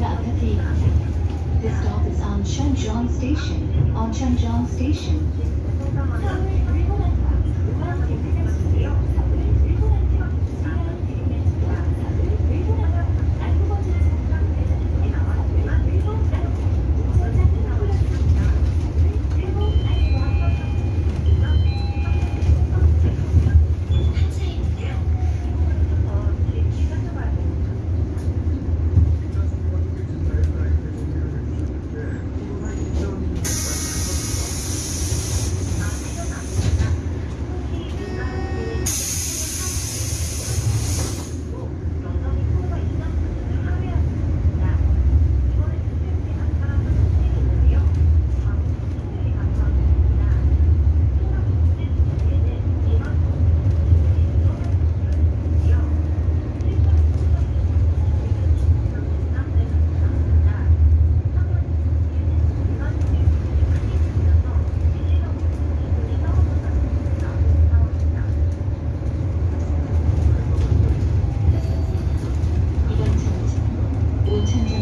This stop is on Shenzhen Station, on Shenzhen Station. 정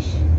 롯